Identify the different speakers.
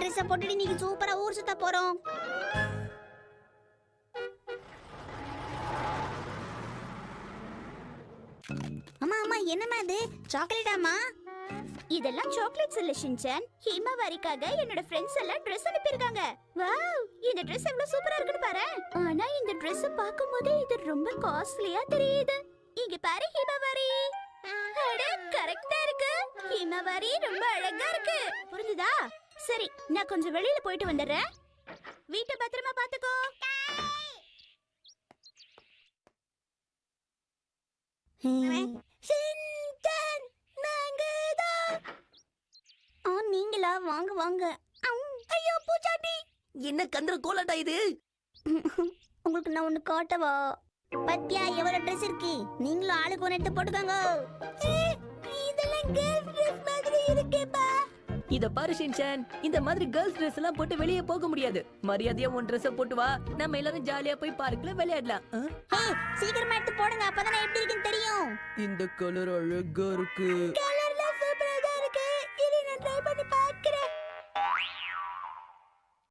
Speaker 1: ட்ரெஸ்ஸை போட்டுட்டு நீங்க சூப்பரா ஊர் சுத்த போறோம். அம்மா அம்மா என்னம்மா இது சாக்லேட்டாமா
Speaker 2: இதெல்லாம் சாக்லேட்ஸ் இல்ல ஷின்சன் ஹிமவாரிக்காக என்னோட ஃப்ரெண்ட்ஸ் எல்லாம் Dress அனுப்பியிருக்காங்க. வாவ் இந்த Dress எவ்வளவு சூப்பரா இருக்குன்னு பாரு. ஆனா இந்த Dress பாக்கும்போது இது ரொம்ப காஸ்ட்லியா தெரியுது. இங்க பாரு ஹிமவாரி அட கரெக்டா இருக்கு. ஹிமவாரி ரொம்ப அழகா இருக்கு. புரிஞ்சுதா? சரி நான் கொஞ்சம் வெளியில போயிட்டு வந்துடுறேன். வீட்டை பத்திரமா பாத்துக்கோ.
Speaker 1: நீங்களா? வாங்க வாங்க. ஐயோ பூச்சாண்டி.
Speaker 3: என்ன கந்திர கோலாட்டா இது?
Speaker 1: உங்களுக்கு நான் ஒண்ணு காட்டவா? பத்தியா எவ்வளவு ட்ரெஸ் இருக்கு? நீங்களும் ஆளுக்கு ஒன்று எடுத்து போட்டுக்கோங்க. இதெல்லாம் கேர்ள்ஸ் ட்ரெஸ் மாதிரி இருக்கேப்பா.
Speaker 3: இத பாரு ஷின்சான் இந்த மாதிரி கேர்ள்ஸ் Dress எல்லாம் போட்டு வெளியே போக முடியாது. மரியாதையா உன் Dress போட்டு வா. நம்ம எல்லாரும் ஜாலியா போய் பார்க்ல விளையாடலாம்.
Speaker 1: சீக்கிரமா எடுத்து போடுங்க. அப்பதான் எப்படி இருக்குன்னு தெரியும்.
Speaker 3: இந்த கலர் அழகா இருக்கு.